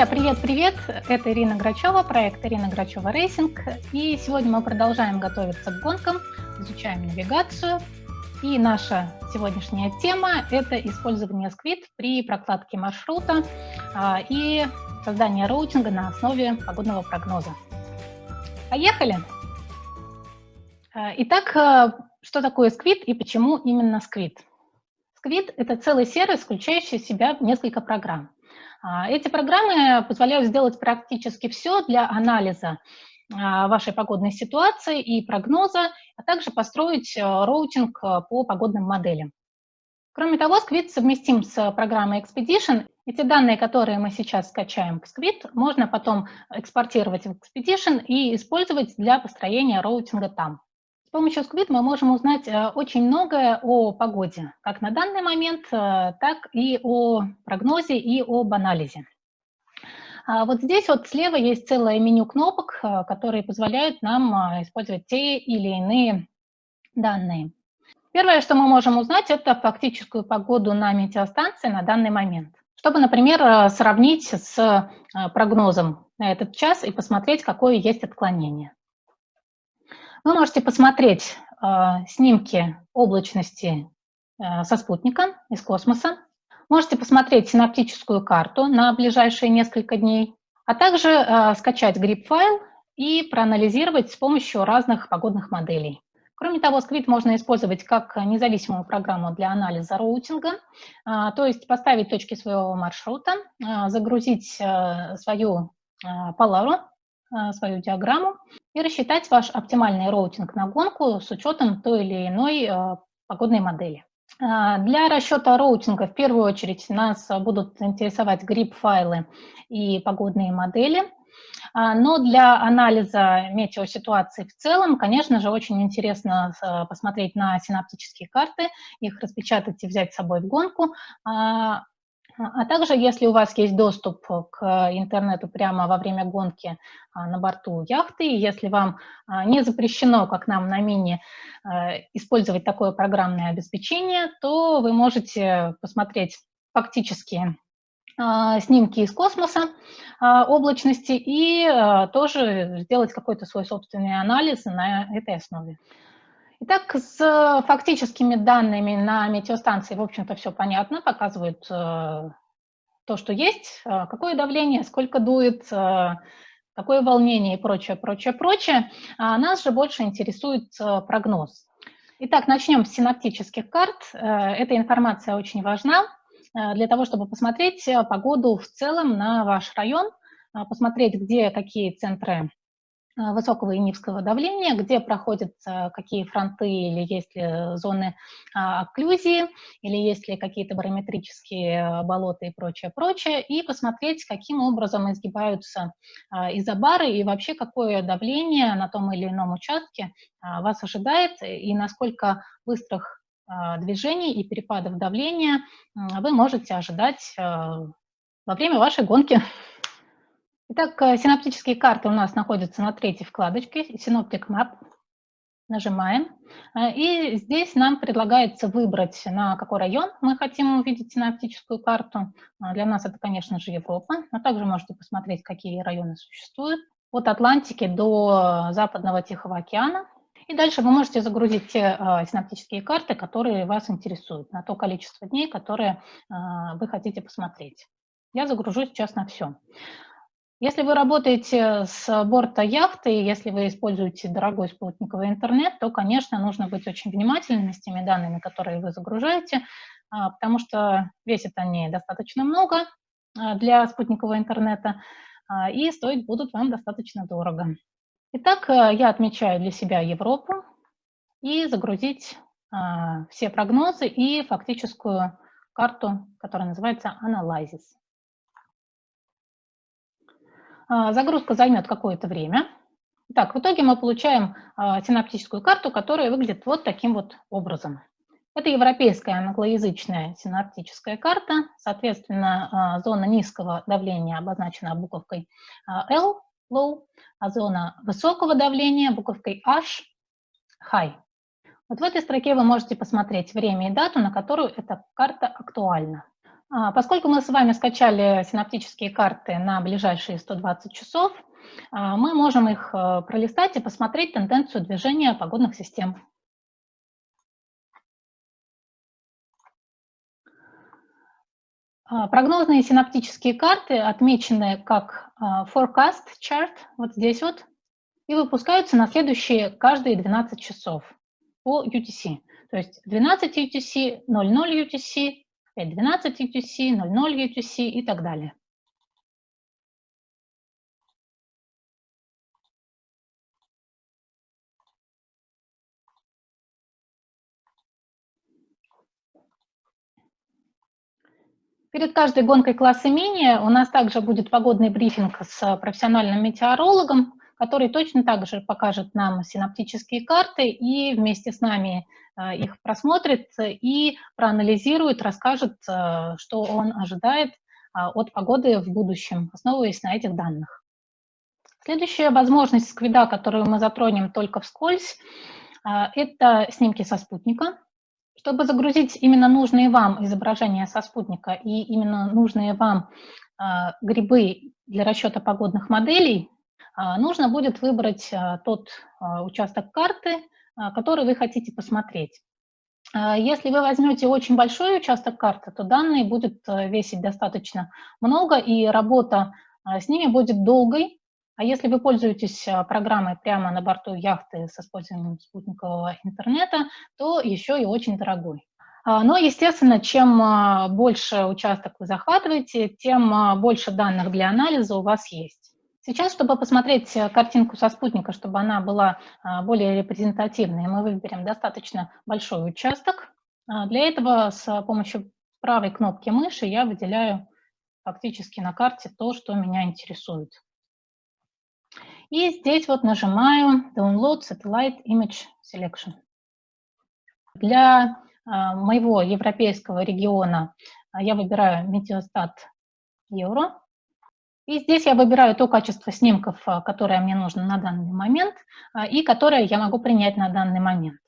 Друзья, привет-привет! Это Ирина Грачева, проект Ирина Грачева Racing. И сегодня мы продолжаем готовиться к гонкам, изучаем навигацию. И наша сегодняшняя тема – это использование Squid при прокладке маршрута а, и создание роутинга на основе погодного прогноза. Поехали! А, итак, а, что такое Squid и почему именно Squid? Squid – это целый сервис, включающий в себя несколько программ. А, эти программы позволяют сделать практически все для анализа а, вашей погодной ситуации и прогноза, а также построить э, роутинг по погодным моделям. Кроме того, Squid совместим с программой Expedition. Эти данные, которые мы сейчас скачаем в Squid, можно потом экспортировать в Expedition и использовать для построения роутинга там. С помощью Squid мы можем узнать э, очень многое о погоде, как на данный момент, э, так и о прогнозе и об анализе. А вот здесь вот слева есть целое меню кнопок, э, которые позволяют нам использовать те или иные данные. Первое, что мы можем узнать, это фактическую погоду на метеостанции на данный момент. Чтобы, например, сравнить с прогнозом на этот час и посмотреть, какое есть отклонение. Вы можете посмотреть э, снимки облачности э, со спутника из космоса. Можете посмотреть синаптическую карту на ближайшие несколько дней, а также э, скачать грипп-файл и проанализировать с помощью разных погодных моделей. Кроме того, Squid можно использовать как независимую программу для анализа роутинга, то есть поставить точки своего маршрута, загрузить свою Поляру а, свою диаграмму и рассчитать ваш оптимальный роутинг на гонку с учетом той или иной а, погодной модели. А, для расчета роутинга в первую очередь нас будут интересовать GRIB-файлы и погодные модели, но для анализа метеоситуации в целом, конечно же, очень интересно посмотреть на синоптические карты, их распечатать и взять с собой в гонку, а также, если у вас есть доступ к интернету прямо во время гонки а, на борту яхты, и если вам а, не запрещено, как нам на мини, а, использовать такое программное обеспечение, то вы можете посмотреть фактически снимки из космоса облачности и тоже сделать какой-то свой собственный анализ на этой основе. Итак, с фактическими данными на метеостанции, в общем-то, все понятно, показывают э, то, что есть, э, какое давление, сколько дует, э, какое волнение и прочее, прочее, прочее. А нас же больше интересует прогноз. Итак, начнем с синаптических карт. Эта информация очень важна для того, чтобы посмотреть погоду в целом на ваш район, посмотреть, где какие центры Э, высокого и низкого давления, где проходят э, какие фронты или есть ли зоны а, окклюзии, или есть ли какие-то барометрические э, болота и прочее, прочее, и посмотреть, каким образом изгибаются а, изобары и вообще какое давление на том или ином участке а, вас ожидает и насколько быстрых движений и перепадов давления вы можете ожидать во время вашей гонки. Итак, э, синаптические карты у нас находятся на третьей вкладочке Synoptic Map. Нажимаем. Э, и здесь нам предлагается выбрать, на какой район мы хотим увидеть синаптическую карту. Э, для нас это, конечно же, Европа. Но также можете посмотреть, какие районы существуют. От Атлантики до Западного Тихого океана. И дальше вы можете загрузить те синаптические карты, которые вас интересуют, на то количество дней, которые вы хотите посмотреть. Я загружу сейчас на все. Если вы работаете с борта яхты, если вы используете дорогой спутниковый интернет, то, конечно, нужно быть очень внимательными с теми данными, которые вы загружаете, а, потому что весят они достаточно много а, для спутникового интернета, а, и стоить будут вам достаточно дорого. Итак, я отмечаю для себя Европу и загрузить все прогнозы и фактическую карту, которая называется Analysis. А, загрузка займет какое-то время. Так, в итоге мы получаем а, синаптическую карту, которая выглядит вот таким вот образом. Это европейская англоязычная синаптическая карта. Соответственно, а, зона низкого давления обозначена буковкой L, low, а зона высокого давления буковкой H, high. Вот в этой строке вы можете посмотреть время и дату, на которую эта карта актуальна. А, поскольку мы с вами скачали синаптические карты на ближайшие 120 часов, а, мы можем их э, пролистать и посмотреть тенденцию движения погодных систем. А, прогнозные синаптические карты отмечены как forecast chart, вот здесь вот, и выпускаются на следующие каждые 12 часов по UTC. То есть 12 UTC, 00 UTC, 5.12 UTC, 00 UTC и так далее. Перед каждой гонкой класса мини у нас также будет погодный брифинг с профессиональным метеорологом, который точно так же покажет нам синаптические карты и вместе с нами их просмотрит и проанализирует, расскажет, э, что он ожидает э, от погоды в будущем, основываясь на этих данных. Следующая возможность сквида, которую мы затронем только вскользь, это снимки со спутника. Чтобы загрузить именно нужные вам изображения со спутника и именно нужные вам грибы для расчета погодных моделей, нужно будет выбрать тот участок карты, который вы хотите посмотреть. А, если вы возьмете очень большой участок карты, то данные будет э, весить достаточно много, и работа а, с ними будет долгой. А если вы пользуетесь программой прямо на борту яхты с использованием спутникового интернета, то еще и очень дорогой. Но, естественно, чем больше участок вы захватываете, тем больше данных для анализа у вас есть. Сейчас, чтобы посмотреть э, картинку со спутника, чтобы она была а, более репрезентативной, мы выберем достаточно большой участок. А, для этого с помощью правой кнопки мыши я выделяю фактически на карте то, что меня интересует. И здесь вот нажимаю Download Satellite Image Selection. Для а, моего европейского региона я выбираю Meteostat Euro. И здесь я выбираю то качество снимков, а, которое мне нужно на данный момент а, и которое я могу принять на данный момент.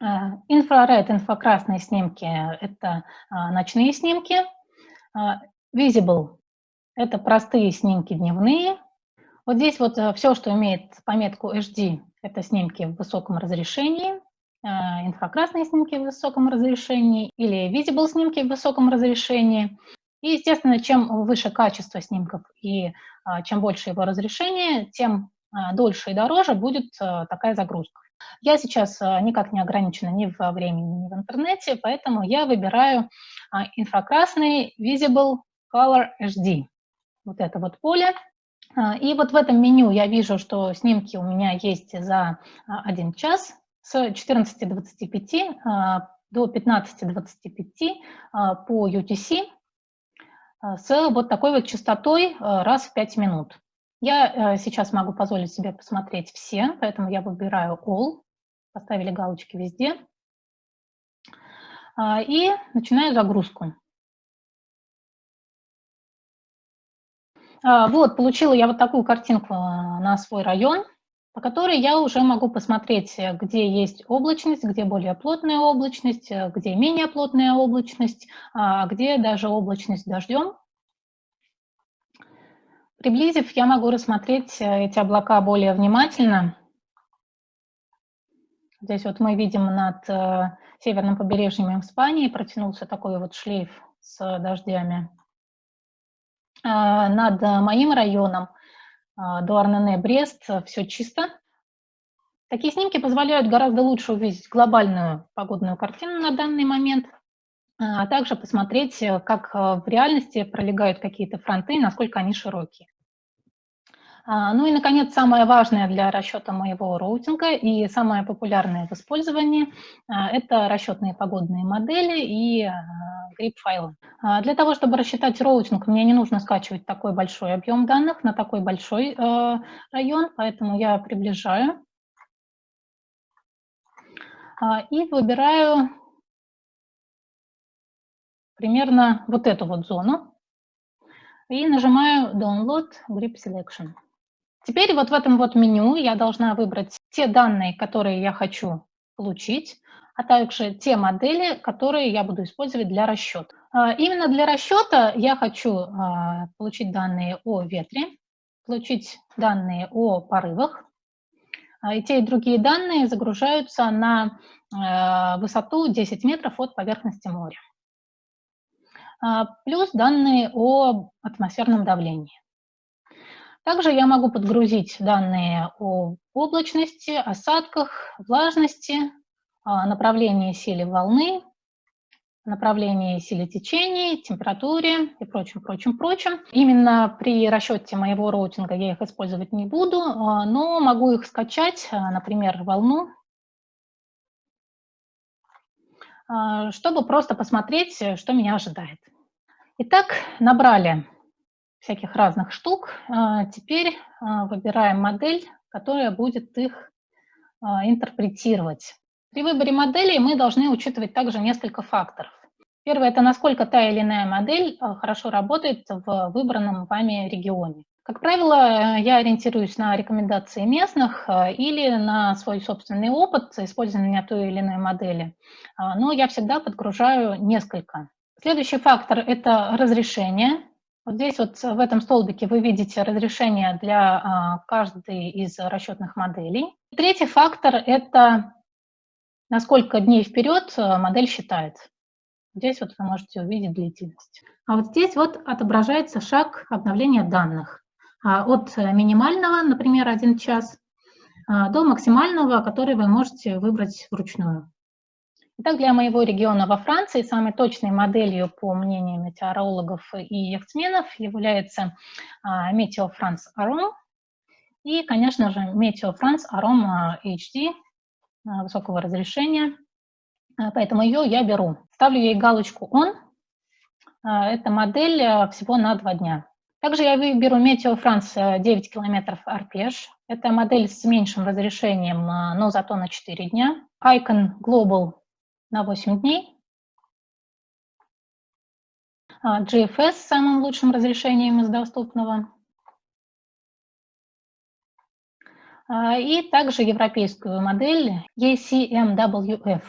А, инфраред, инфракрасные снимки – это ночные снимки. Visible – это простые снимки дневные. Вот здесь вот все, что имеет пометку HD – это снимки в высоком разрешении, инфракрасные снимки в высоком разрешении или visible снимки в высоком разрешении. И, естественно, чем выше качество снимков и а, чем больше его разрешение, тем а, дольше и дороже будет а, такая загрузка. Я сейчас никак не ограничена ни во времени, ни в интернете, поэтому я выбираю инфракрасный Visible Color HD. Вот это вот поле. И вот в этом меню я вижу, что снимки у меня есть за 1 час с 14.25 до 15.25 по UTC. А, с вот такой вот частотой а, раз в 5 минут. Я э, сейчас могу позволить себе посмотреть все, поэтому я выбираю All, поставили галочки везде, а, и начинаю загрузку. Вот, получила я вот такую картинку на свой район по которой я уже могу посмотреть, э, где есть облачность, где более плотная облачность, э, где менее плотная облачность, а где даже облачность дождем. Приблизив, я могу рассмотреть э, эти облака более внимательно. Здесь вот мы видим над северным побережьем Испании протянулся такой вот шлейф с дождями. А над моим районом а, Дуарнене, Брест, э, все чисто. Такие снимки позволяют гораздо лучше увидеть глобальную погодную картину на данный момент, а также посмотреть, э, как э, в реальности пролегают какие-то фронты, насколько они широкие. А, ну и, наконец, самое важное для расчета моего роутинга и самое популярное в использовании а, – это расчетные погодные модели и. А, для того, чтобы рассчитать роутинг, мне не нужно скачивать такой большой объем данных на такой большой район, поэтому я приближаю и выбираю примерно вот эту вот зону и нажимаю Download Grip Selection. Теперь вот в этом вот меню я должна выбрать те данные, которые я хочу получить, а также те модели, которые я буду использовать для расчета. Именно для расчета я хочу получить данные о ветре, получить данные о порывах. И те и другие данные загружаются на высоту 10 метров от поверхности моря. Плюс данные о атмосферном давлении. Также я могу подгрузить данные о облачности, осадках, влажности, направлении силе волны, направлении силе течений, температуре и прочим, прочим, прочим. Именно при расчете моего роутинга я их использовать не буду, а, но могу их скачать, а, например, волну, а, чтобы просто посмотреть, что меня ожидает. Итак, набрали всяких разных штук. Теперь выбираем модель, которая будет их интерпретировать. При выборе моделей мы должны учитывать также несколько факторов. Первое – это насколько та или иная модель хорошо работает в выбранном вами регионе. Как правило, я ориентируюсь на рекомендации местных или на свой собственный опыт использования той или иной модели, но я всегда подгружаю несколько. Следующий фактор – это разрешение. Вот здесь вот в этом столбике вы видите разрешение для каждой из расчетных моделей. Третий фактор – это на сколько дней вперед модель считает. Здесь вот вы можете увидеть длительность. А вот здесь вот отображается шаг обновления данных. А, от минимального, например, 1 час, а, до максимального, который вы можете выбрать вручную. Итак, для моего региона во Франции самой точной моделью, по мнению метеорологов и яхтсменов, является Meteo France Arom и, конечно же, Meteo France Arom HD высокого разрешения. Поэтому ее я беру. Ставлю ей галочку «On». А, это модель э, всего на два дня. Также я выберу Meteo France 9 километров арпеж. Это модель с меньшим разрешением, но зато на 4 дня. Icon Global на 8 дней. А, GFS с самым лучшим разрешением из доступного. А, и также европейскую модель ECMWF.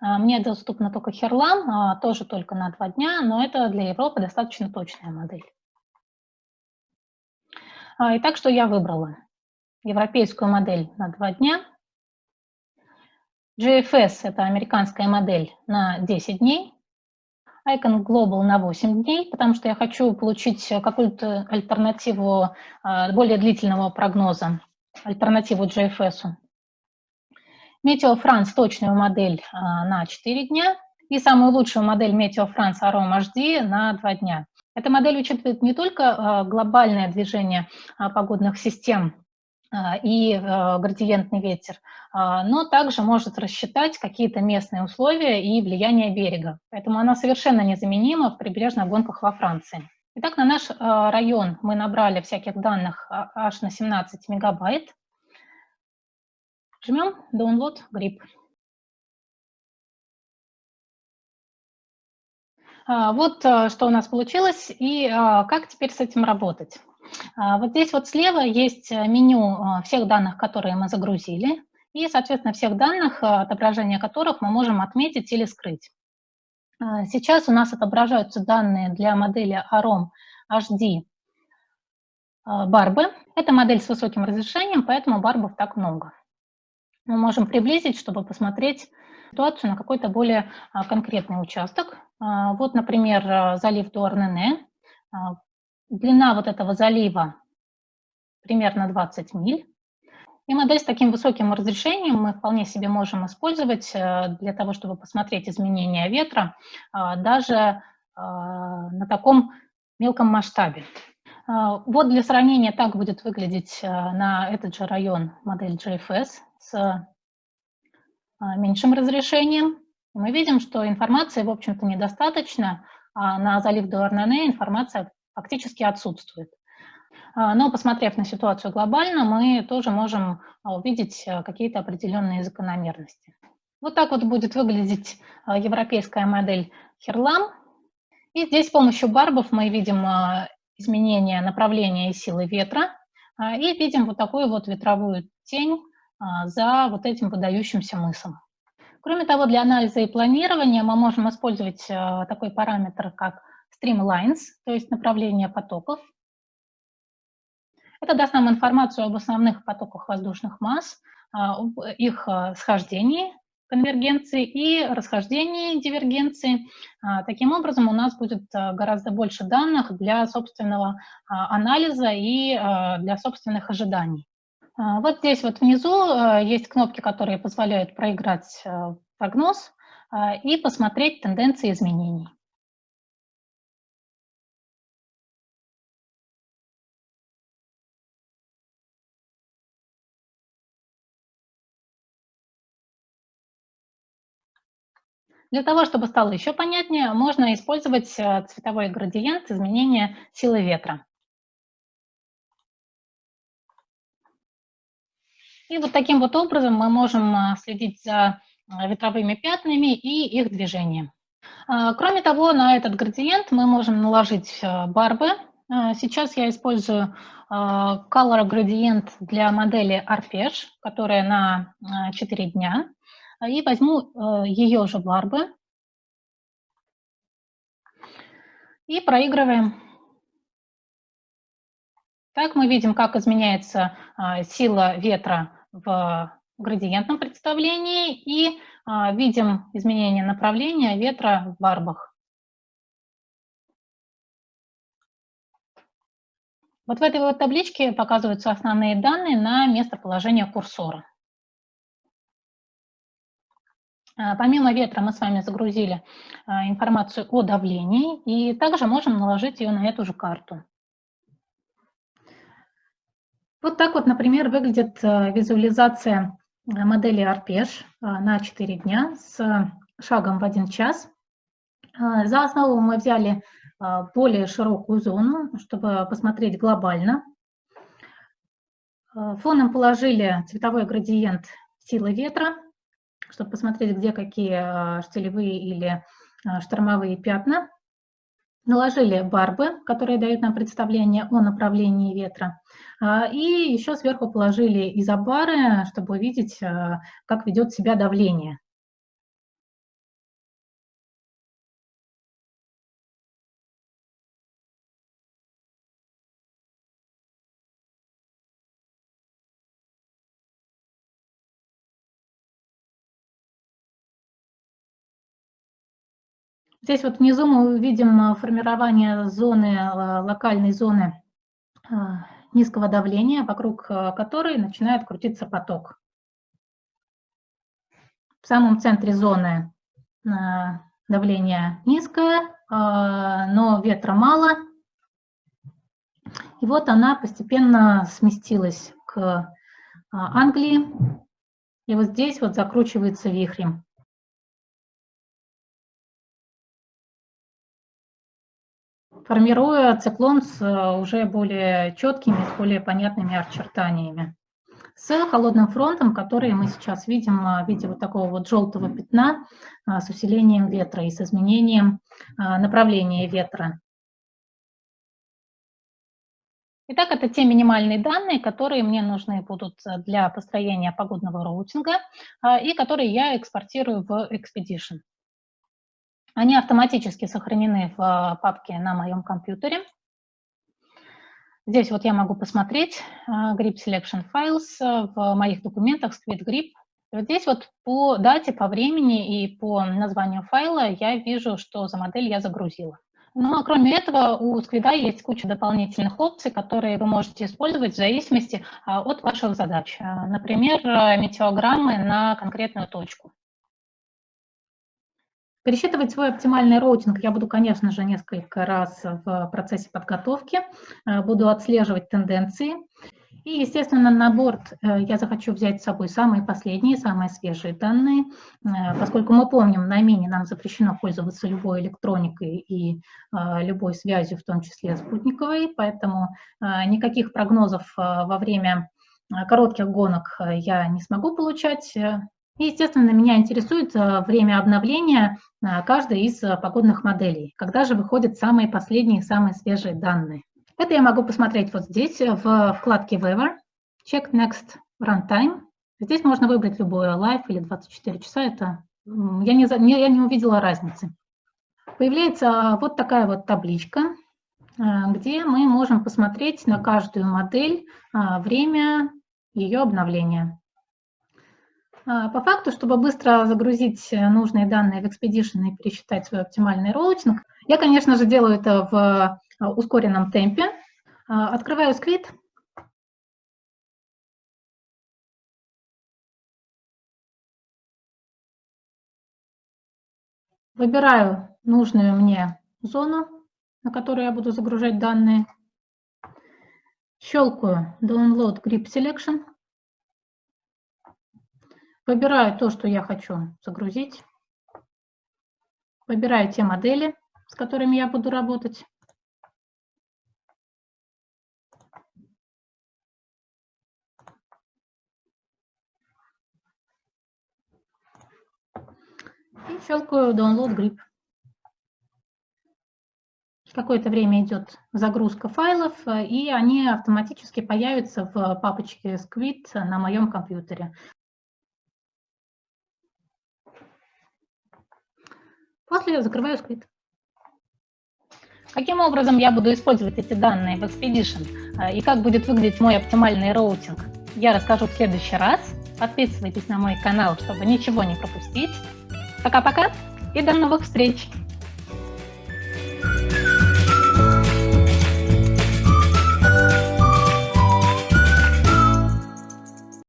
А, мне доступна только Херлам, а, тоже только на два дня, но это для Европы достаточно точная модель. Итак, что я выбрала? Европейскую модель на два дня. GFS – это американская модель на 10 дней. Icon Global на 8 дней, потому что я хочу получить какую-то альтернативу более длительного прогноза, альтернативу GFS. Метео Франс точную модель а, на 4 дня и самую лучшую модель Метео Франс Аром HD на 2 дня. Эта модель учитывает не только а, глобальное движение а, погодных систем и градиентный ветер, но также может рассчитать какие-то местные условия и влияние берега. Поэтому она совершенно незаменима в прибрежных гонках во Франции. Итак, на наш район мы набрали всяких данных аж на 17 мегабайт. Жмем Download grip. А, вот а, что у нас получилось и а, как теперь с этим работать. Вот здесь вот слева есть меню всех данных, которые мы загрузили, и, соответственно, всех данных, отображение которых мы можем отметить или скрыть. Сейчас у нас отображаются данные для модели AROM HD Барбы. Это модель с высоким разрешением, поэтому барбов так много мы можем приблизить, чтобы посмотреть ситуацию на какой-то более а, конкретный участок. А, вот, например, а, залив Дуарнене. Длина вот этого залива примерно 20 миль. И модель с таким высоким разрешением мы вполне себе можем использовать для того, чтобы посмотреть изменения ветра даже на таком мелком масштабе. Вот для сравнения так будет выглядеть на этот же район модель GFS с меньшим разрешением. Мы видим, что информации, в общем-то, недостаточно, а на залив Дуарнене информация фактически отсутствует. А, но, посмотрев на ситуацию глобально, мы тоже можем увидеть а, какие-то определенные закономерности. Вот так вот будет выглядеть европейская модель Херлам. И здесь с помощью барбов мы видим изменение направления и силы ветра. И видим вот такую вот ветровую тень а, за вот этим выдающимся мысом. Кроме того, для анализа и планирования мы можем использовать такой параметр, как streamlines, то есть направление потоков. Это даст нам информацию об основных потоках воздушных масс, об их схождении, конвергенции и расхождении дивергенции. Таким образом, у нас будет гораздо больше данных для собственного анализа и для собственных ожиданий. А, вот здесь вот внизу есть кнопки, которые позволяют проиграть прогноз а, и посмотреть тенденции изменений. Для того, чтобы стало еще понятнее, можно использовать э, цветовой градиент изменения силы ветра. И вот таким вот образом мы можем а, следить за а, ветровыми пятнами и их движением. А, кроме того, на этот градиент мы можем наложить барбы. Сейчас я использую Color градиент для модели Arpesh, которая на 4 дня. И возьму ее же барбы. И проигрываем. Так мы видим, как изменяется сила ветра в градиентном представлении и а, видим изменение направления ветра в барбах. Вот в этой вот табличке показываются основные данные на местоположение курсора. Помимо ветра мы с вами загрузили а, информацию о давлении и также можем наложить ее на эту же карту. Вот так вот, например, выглядит э, визуализация модели Арпеш э, на 4 дня с шагом в 1 час. За основу мы взяли более широкую зону, чтобы посмотреть глобально. Фоном положили цветовой градиент силы ветра, чтобы посмотреть, где какие штилевые или штормовые пятна. Наложили барбы, которые дают нам представление о направлении ветра. А, и еще сверху положили изобары, чтобы увидеть, а, как ведет себя давление. Здесь вот внизу мы увидим а, формирование зоны, локальной зоны низкого давления, вокруг э, которой начинает крутиться поток. В самом центре зоны э, давление низкое, э, но ветра мало. И вот она постепенно сместилась к Англии. И вот здесь вот закручивается вихрем. Формируя циклон с э, уже более четкими, с более понятными очертаниями. С холодным фронтом, который мы сейчас видим э, в виде вот такого вот желтого пятна э, с усилением ветра и с изменением направления ветра. Итак, это те минимальные данные, которые мне нужны будут для построения погодного роутинга и которые я экспортирую в Expedition. Они автоматически сохранены в а, папке на моем компьютере. Здесь вот я могу посмотреть а, Grip Selection Files а, в моих документах Squid Grip. Вот здесь вот по дате, по времени и по названию файла я вижу, что за модель я загрузила. Ну а кроме этого у Squid есть куча дополнительных опций, которые вы можете использовать в зависимости от ваших задач. Например, метеограммы на конкретную точку. Пересчитывать свой оптимальный роутинг я буду, конечно же, несколько раз в процессе подготовки, э, буду отслеживать тенденции. И, естественно, на борт э, я захочу взять с собой самые последние, самые свежие данные, э, поскольку мы помним, на мини нам запрещено пользоваться любой электроникой и любой связью, в том числе спутниковой, поэтому никаких прогнозов во время коротких гонок я не смогу получать. И, естественно, меня интересует э, время обновления э, каждой из э, погодных моделей. Когда же выходят самые последние, самые свежие данные. Это я могу посмотреть вот здесь, в вкладке Weather, Check Next Runtime. Здесь можно выбрать любое Live или 24 часа, это я не, не, я не увидела разницы. Появляется вот такая вот табличка, где мы можем посмотреть на каждую модель время ее обновления. По факту, чтобы быстро загрузить нужные данные в Expedition и пересчитать свой оптимальный роутинг, я, конечно же, делаю это в ускоренном темпе. Открываю сквит Выбираю нужную мне зону, на которую я буду загружать данные. Щелкаю Download Grip Selection. Выбираю то, что я хочу загрузить. Выбираю те модели, с которыми я буду работать. и щелкаю Download Grip. Какое-то время идет загрузка файлов, и они автоматически появятся в папочке Squid на моем компьютере. После я закрываю Squid. Каким образом я буду использовать эти данные в Expedition и как будет выглядеть мой оптимальный роутинг, я расскажу в следующий раз. Подписывайтесь на мой канал, чтобы ничего не пропустить. Пока-пока и до новых встреч!